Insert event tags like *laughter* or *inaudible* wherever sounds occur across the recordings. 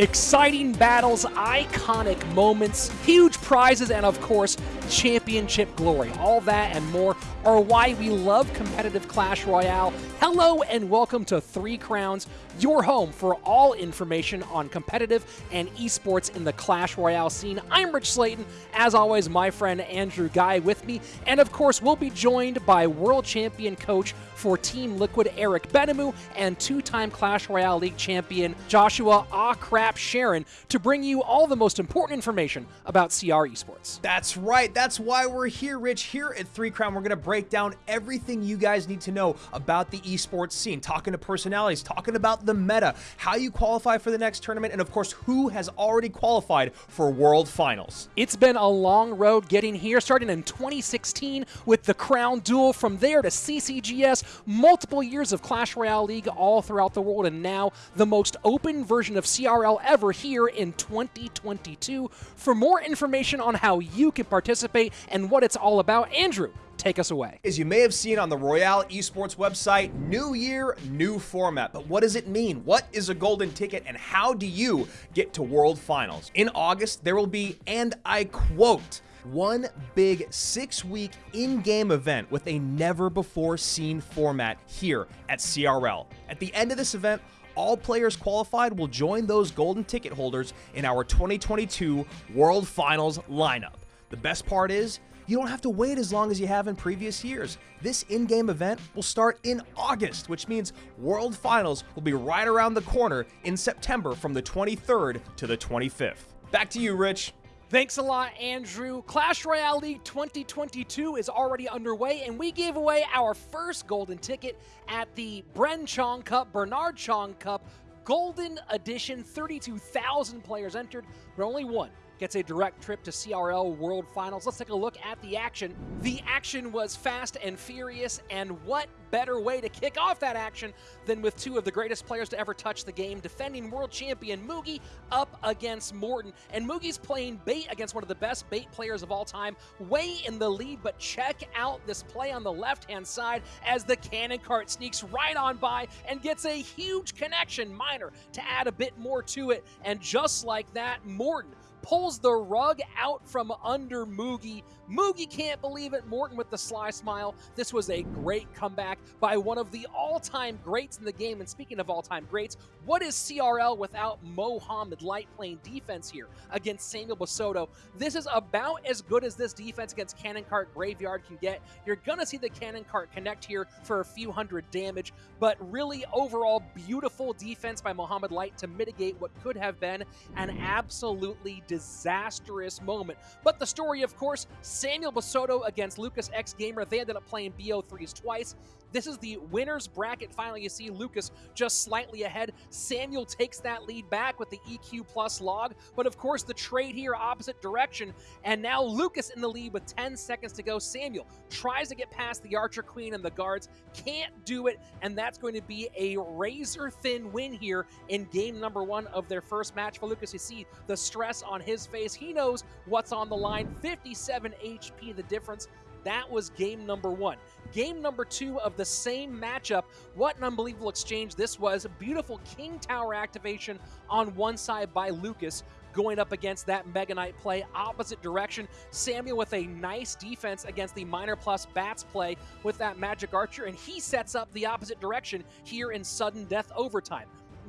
Exciting battles, iconic moments, huge prizes, and of course, championship glory. All that and more are why we love competitive Clash Royale. Hello and welcome to Three Crowns, your home for all information on competitive and esports in the Clash Royale scene. I'm Rich Slayton, as always, my friend Andrew Guy with me, and of course, we'll be joined by world champion coach for Team Liquid Eric Benamou and two-time Clash Royale League champion Joshua Ah Crap Sharon to bring you all the most important information about CR esports. That's right. That's why we're here, Rich. Here at Three Crown, we're going to break down everything you guys need to know about the esports scene, talking to personalities, talking about the meta, how you qualify for the next tournament, and of course, who has already qualified for World Finals. It's been a long road getting here, starting in 2016 with the Crown Duel, from there to CCGS, multiple years of Clash Royale League all throughout the world, and now the most open version of CRL ever here in 2022. For more information on how you can participate and what it's all about, Andrew, take us away. As you may have seen on the Royale Esports website, new year, new format. But what does it mean? What is a golden ticket and how do you get to World Finals? In August, there will be, and I quote, one big six week in game event with a never before seen format here at CRL. At the end of this event, all players qualified will join those golden ticket holders in our 2022 World Finals lineup. The best part is, you don't have to wait as long as you have in previous years. This in-game event will start in August, which means World Finals will be right around the corner in September from the 23rd to the 25th. Back to you, Rich. Thanks a lot, Andrew. Clash Royale League 2022 is already underway, and we gave away our first golden ticket at the Bren Chong Cup, Bernard Chong Cup, Golden Edition. 32,000 players entered, but only one gets a direct trip to CRL World Finals. Let's take a look at the action. The action was fast and furious, and what better way to kick off that action than with two of the greatest players to ever touch the game, defending world champion Mugi up against Morten. And Mugi's playing bait against one of the best bait players of all time, way in the lead, but check out this play on the left-hand side as the cannon cart sneaks right on by and gets a huge connection, Miner, to add a bit more to it. And just like that, Morten pulls the rug out from under Mugi. Mugi can't believe it. Morten with the sly smile. This was a great comeback by one of the all-time greats in the game. And speaking of all-time greats, what is CRL without Mohamed Light playing defense here against Samuel Basoto? This is about as good as this defense against Cannon Cart Graveyard can get. You're going to see the Cannon Cart connect here for a few hundred damage, but really overall beautiful defense by Mohamed Light to mitigate what could have been an absolutely disastrous moment. But the story, of course, Samuel Basoto against Lucas X Gamer. They ended up playing BO3s twice. This is the winner's bracket final. You see Lucas just slightly ahead. Samuel takes that lead back with the EQ plus log. But of course, the trade here opposite direction. And now Lucas in the lead with 10 seconds to go. Samuel tries to get past the Archer Queen and the guards. Can't do it. And that's going to be a razor thin win here in game number one of their first match for Lucas. You see the stress on his face. He knows what's on the line. 57 HP, the difference. That was game number one. Game number two of the same matchup. What an unbelievable exchange this was. Beautiful King Tower activation on one side by Lucas going up against that Mega Knight play, opposite direction. Samuel with a nice defense against the Miner Plus Bats play with that Magic Archer, and he sets up the opposite direction here in Sudden Death Overtime.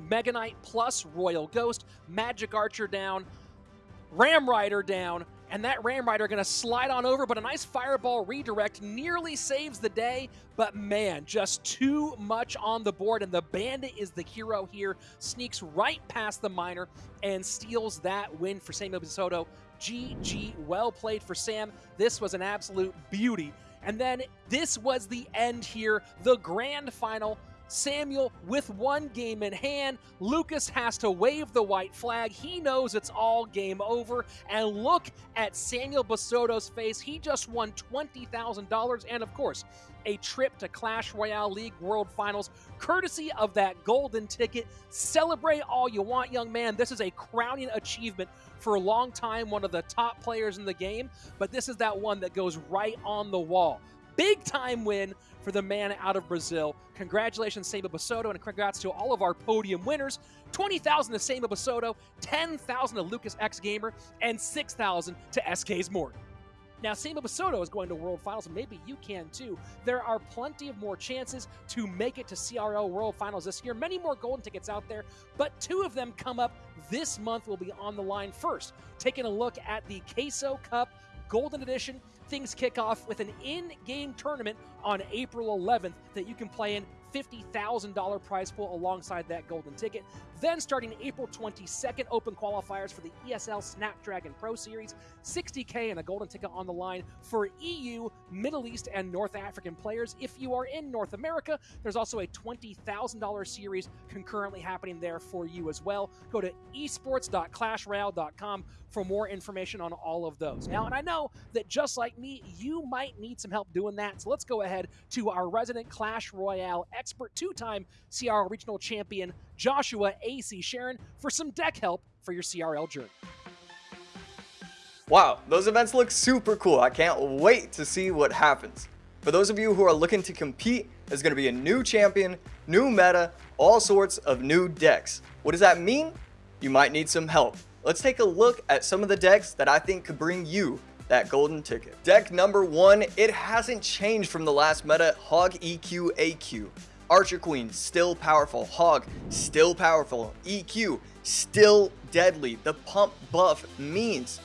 Mega Knight plus Royal Ghost, Magic Archer down, Ram Rider down, and that Ram Rider going to slide on over, but a nice Fireball redirect nearly saves the day, but man, just too much on the board, and the Bandit is the hero here, sneaks right past the Miner and steals that win for Samuel Basoto. GG, well played for Sam. This was an absolute beauty. And then this was the end here, the grand final Samuel with one game in hand. Lucas has to wave the white flag. He knows it's all game over. And look at Samuel Basoto's face. He just won $20,000 and, of course, a trip to Clash Royale League World Finals, courtesy of that golden ticket. Celebrate all you want, young man. This is a crowning achievement for a long time, one of the top players in the game, but this is that one that goes right on the wall big time win for the man out of Brazil. Congratulations, Seba Basoto, and congrats to all of our podium winners. 20,000 to Seba Basoto, 10,000 to Lucas X Gamer, and 6,000 to SK's Morgan. Now, Sema Basoto is going to World Finals, and maybe you can too. There are plenty of more chances to make it to CRL World Finals this year. Many more golden tickets out there, but two of them come up this month will be on the line first. Taking a look at the Queso Cup Golden Edition, things kick off with an in game tournament on April 11th that you can play in $50,000 prize pool alongside that golden ticket. Then, starting April 22nd, open qualifiers for the ESL Snapdragon Pro Series, 60K and a golden ticket on the line for EU, Middle East, and North African players. If you are in North America, there's also a $20,000 series concurrently happening there for you as well. Go to esports.clashroyale.com for more information on all of those. Now, and I know that just like me, you might need some help doing that. So let's go ahead to our resident Clash Royale expert, two time CRL regional champion, Joshua AC Sharon, for some deck help for your CRL journey. Wow, those events look super cool. I can't wait to see what happens. For those of you who are looking to compete, there's going to be a new champion, new meta, all sorts of new decks. What does that mean? You might need some help. Let's take a look at some of the decks that I think could bring you that golden ticket. Deck number one, it hasn't changed from the last meta, Hog EQ AQ. Archer Queen, still powerful. Hog, still powerful. EQ, still deadly. The pump buff means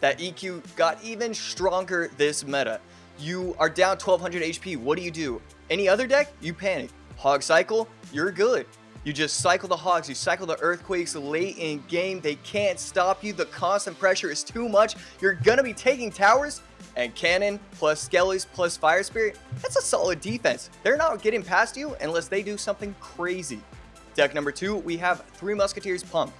that EQ got even stronger this meta. You are down 1200 HP, what do you do? Any other deck? You panic. Hog Cycle, you're good. You just cycle the hogs, you cycle the earthquakes late in game. They can't stop you. The constant pressure is too much. You're gonna be taking towers and cannon plus skellies plus fire spirit. That's a solid defense. They're not getting past you unless they do something crazy. Deck number two, we have three musketeers pump.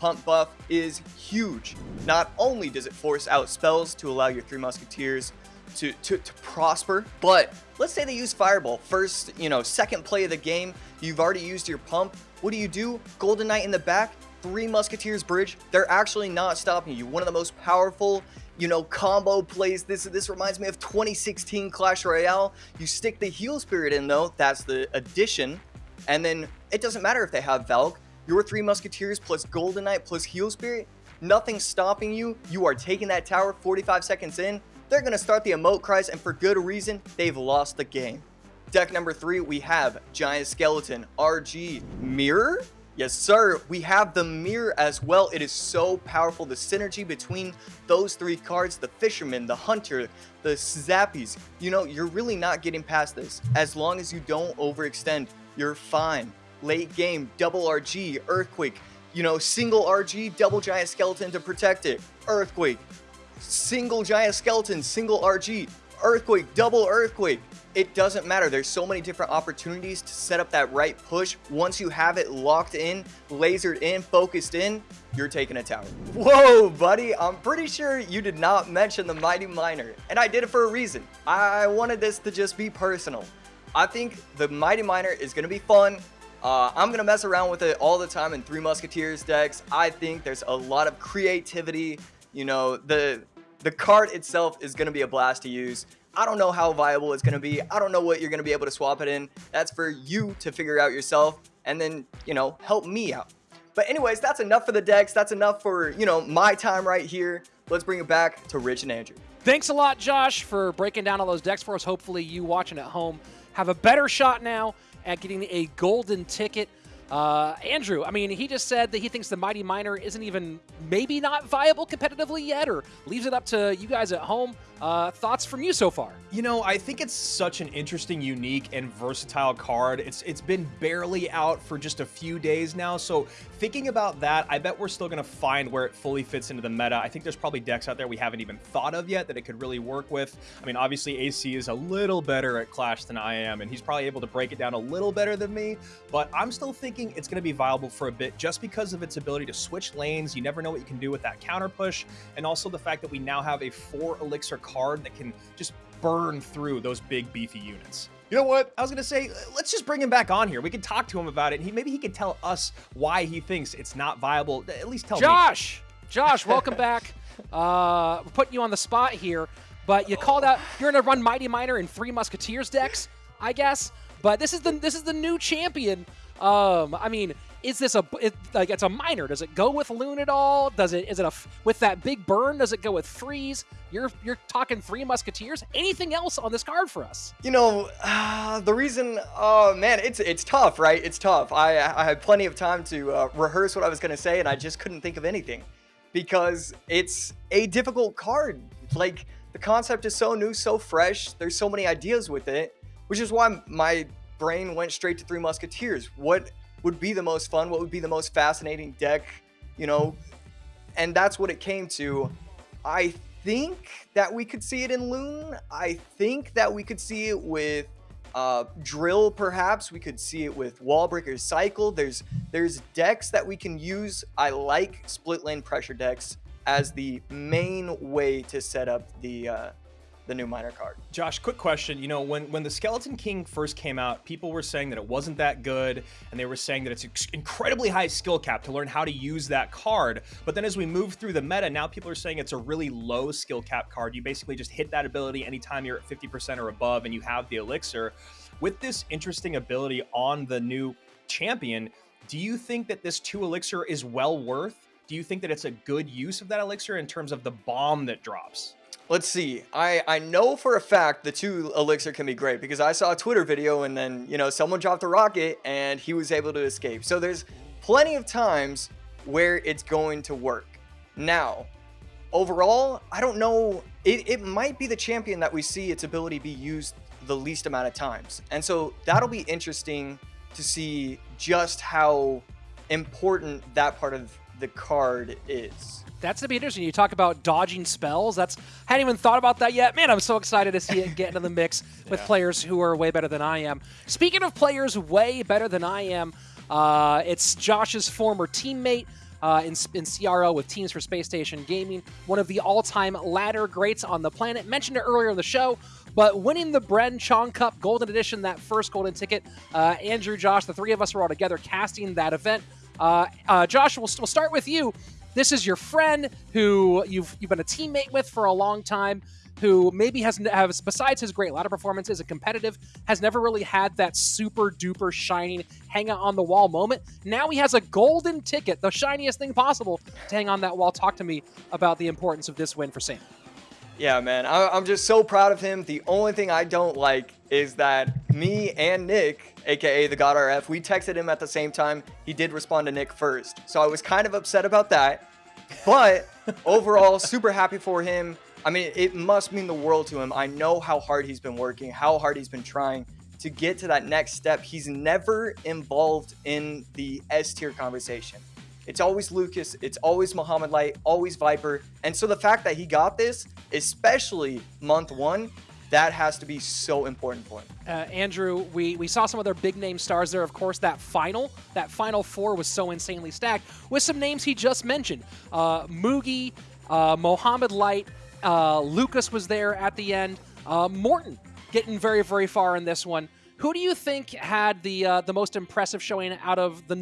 Pump buff is huge. Not only does it force out spells to allow your three musketeers to, to, to prosper. But let's say they use Fireball. First, you know, second play of the game, you've already used your pump. What do you do? Golden Knight in the back, three Musketeers bridge. They're actually not stopping you. One of the most powerful you know, combo plays. This this reminds me of 2016 Clash Royale. You stick the Heal Spirit in though, that's the addition. And then it doesn't matter if they have Valk. Your three Musketeers plus Golden Knight plus Heal Spirit, nothing's stopping you. You are taking that tower 45 seconds in. They're going to start the emote cries, and for good reason, they've lost the game. Deck number three, we have Giant Skeleton, RG, Mirror? Yes, sir. We have the Mirror as well. It is so powerful. The synergy between those three cards, the Fisherman, the Hunter, the Zappies, you know, you're really not getting past this. As long as you don't overextend, you're fine. Late game, double RG, Earthquake, you know, single RG, double Giant Skeleton to protect it. Earthquake, single giant skeleton, single RG, earthquake, double earthquake. It doesn't matter. There's so many different opportunities to set up that right push. Once you have it locked in, lasered in, focused in, you're taking a tower. Whoa, buddy. I'm pretty sure you did not mention the Mighty Miner. And I did it for a reason. I wanted this to just be personal. I think the Mighty Miner is going to be fun. Uh, I'm going to mess around with it all the time in Three Musketeers decks. I think there's a lot of creativity you know, the the card itself is going to be a blast to use. I don't know how viable it's going to be. I don't know what you're going to be able to swap it in. That's for you to figure out yourself and then, you know, help me out. But anyways, that's enough for the decks. That's enough for, you know, my time right here. Let's bring it back to Rich and Andrew. Thanks a lot, Josh, for breaking down all those decks for us. Hopefully you watching at home have a better shot now at getting a golden ticket uh, Andrew, I mean, he just said that he thinks the Mighty Miner isn't even maybe not viable competitively yet, or leaves it up to you guys at home. Uh, thoughts from you so far? You know, I think it's such an interesting, unique, and versatile card. It's It's been barely out for just a few days now, so thinking about that, I bet we're still going to find where it fully fits into the meta. I think there's probably decks out there we haven't even thought of yet that it could really work with. I mean, obviously AC is a little better at Clash than I am, and he's probably able to break it down a little better than me, but I'm still thinking it's going to be viable for a bit just because of its ability to switch lanes. You never know what you can do with that counter push, and also the fact that we now have a four elixir card that can just burn through those big beefy units. You know what? I was gonna say, let's just bring him back on here. We can talk to him about it. And he maybe he can tell us why he thinks it's not viable. At least tell Josh, me. Josh, welcome back. *laughs* Uh, we're putting you on the spot here. But you called out you're gonna run Mighty Miner and Three Musketeers decks, I guess. But this is the this is the new champion. Um, I mean, is this a it, like it's a miner? Does it go with Loon at all? Does it is it a with that big burn? Does it go with freeze? You're you're talking three musketeers. Anything else on this card for us? You know, uh, *sighs* the reason, oh man, it's it's tough, right? It's tough. I I had plenty of time to uh, rehearse what I was gonna say, and I just couldn't think of anything because it's a difficult card. Like the concept is so new, so fresh. There's so many ideas with it, which is why my brain went straight to Three Musketeers. What would be the most fun? What would be the most fascinating deck? You know, and that's what it came to. I think that we could see it in Loon. I think that we could see it with uh, Drill, perhaps. We could see it with Wallbreaker Cycle. There's there's decks that we can use. I like split lane pressure decks as the main way to set up the uh, the new miner card. Josh, quick question. You know, when, when the Skeleton King first came out, people were saying that it wasn't that good, and they were saying that it's incredibly high skill cap to learn how to use that card. But then as we move through the meta, now people are saying it's a really low skill cap card. You basically just hit that ability anytime you're at 50% or above and you have the elixir. With this interesting ability on the new champion, do you think that this two elixir is well worth? Do you think that it's a good use of that elixir in terms of the bomb that drops? Let's see. I, I know for a fact the two elixir can be great because I saw a Twitter video and then, you know, someone dropped a rocket and he was able to escape. So there's plenty of times where it's going to work. Now, overall, I don't know. It, it might be the champion that we see its ability be used the least amount of times. And so that'll be interesting to see just how important that part of the card is that's gonna be interesting. You talk about dodging spells. That's I hadn't even thought about that yet. Man, I'm so excited to see it get into the mix *laughs* with yeah. players who are way better than I am. Speaking of players way better than I am, uh, it's Josh's former teammate. Uh, in, in CRL with Teams for Space Station Gaming, one of the all-time ladder greats on the planet. Mentioned it earlier in the show, but winning the Bren Chong Cup Golden Edition, that first golden ticket, uh, Andrew, Josh, the three of us were all together casting that event. Uh, uh, Josh, we'll, we'll start with you. This is your friend who you've you've been a teammate with for a long time, who maybe has, has besides his great ladder performance as a competitive, has never really had that super duper shining hang on the wall moment. Now he has a golden ticket, the shiniest thing possible, to hang on that wall. Talk to me about the importance of this win for Sam. Yeah, man, I'm just so proud of him. The only thing I don't like is that me and Nick, aka the God RF, we texted him at the same time. He did respond to Nick first. So I was kind of upset about that. But *laughs* overall, super happy for him. I mean, it must mean the world to him. I know how hard he's been working, how hard he's been trying to get to that next step. He's never involved in the S tier conversation. It's always Lucas, it's always Mohamed Light, always Viper. And so the fact that he got this, especially month one, that has to be so important for him. Uh, Andrew, we, we saw some other big name stars there. Of course, that final, that final four was so insanely stacked with some names he just mentioned. Uh, Mugi, uh, Mohamed Light, uh, Lucas was there at the end. Uh, Morten getting very, very far in this one. Who do you think had the uh, the most impressive showing out of the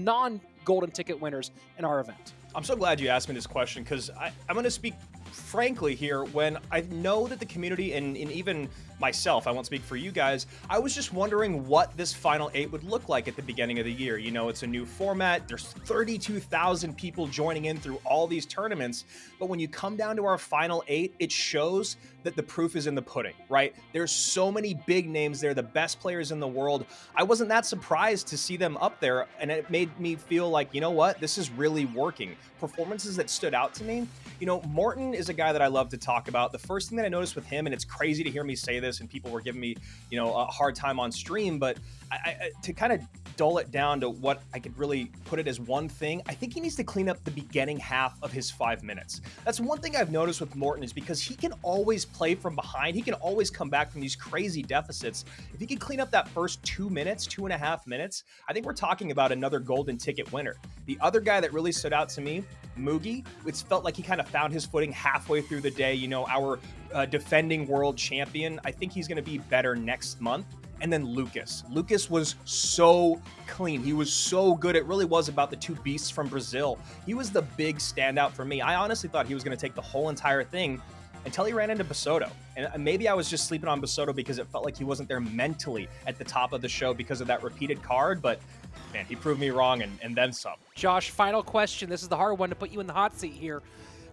non-golden ticket winners in our event? I'm so glad you asked me this question because I'm going to speak frankly here when I know that the community and, and, even myself, I won't speak for you guys, I was just wondering what this Final 8 would look like at the beginning of the year. You know, it's a new format. There's 32,000 people joining in through all these tournaments. But when you come down to our Final 8, it shows that the proof is in the pudding, right? There's so many big names there, the best players in the world. I wasn't that surprised to see them up there, and it made me feel like, you know what, this is really working. Performances that stood out to me, you know, Morten is a guy that I love to talk about. The first thing that I noticed with him, and it's crazy to hear me say this, and people were giving me, you know, a hard time on stream, but I, I, to kind of dull it down to what I could really put it as one thing, I think he needs to clean up the beginning half of his five minutes. That's one thing I've noticed with Morten is because he can always play from behind. He can always come back from these crazy deficits. If he can clean up that first two minutes, two and a half minutes, I think we're talking about another golden ticket winner. The other guy that really stood out to me, Mugi, it felt like he kind of found his footing halfway through the day. You know, our uh, defending world champion. I think he's going to be better next month and then Lucas. Lucas was so clean. He was so good. It really was about the two beasts from Brazil. He was the big standout for me. I honestly thought he was going to take the whole entire thing. until he ran into Basoto. And uh, maybe I was just sleeping on Basoto because it felt like he wasn't there mentally at the top of the show because of that repeated card, but man, he proved me wrong and, and then some. Josh, final question. This is the hard one to put you in the hot seat here.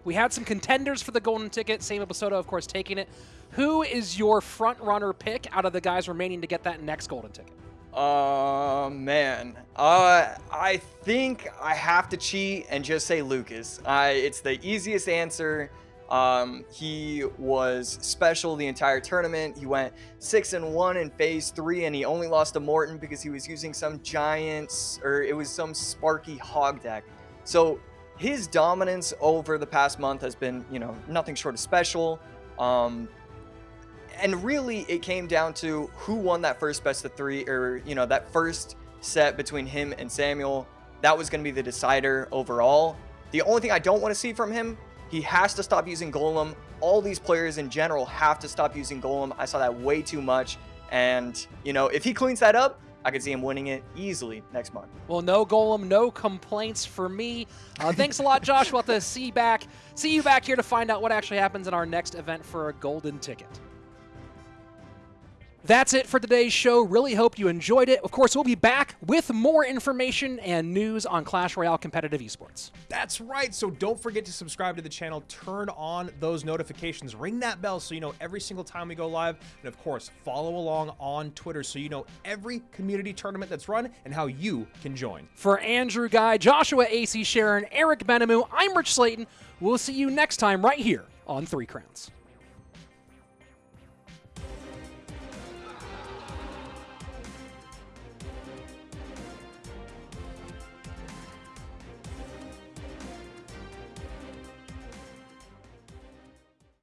We had some contenders for the golden ticket. Same Basoto, of course, taking it. Who is your front runner pick out of the guys remaining to get that next golden ticket? Uh, man. Uh, I think I have to cheat and just say Lucas. I, it's the easiest answer. Um, he was special the entire tournament. He went six and one in phase three, and he only lost to Morten because he was using some giants or it was some Sparky hog deck. So his dominance over the past month has been, you know, nothing short of special. Um, and really, it came down to who won that first best of three, or you know, that first set between him and Samuel. That was going to be the decider overall. The only thing I don't want to see from him he has to stop using Golem. All these players in general have to stop using Golem. I saw that way too much. And, you know, if he cleans that up, I could see him winning it easily next month. Well, no Golem, no complaints for me. Uh, thanks a lot, Josh. We'll have to see back, see you back here to find out what actually happens in our next event for a golden ticket. That's it for today's show. Really hope you enjoyed it. Of course, we'll be back with more information and news on Clash Royale competitive esports. That's right. So don't forget to subscribe to the channel, turn on those notifications, ring that bell so you know every single time we go live. And of course, follow along on Twitter so you know every community tournament that's run and how you can join. For Andrew Guy, Joshua AC Sharon, Eric Benamu, I'm Rich Slayton. We'll see you next time right here on Three Crowns.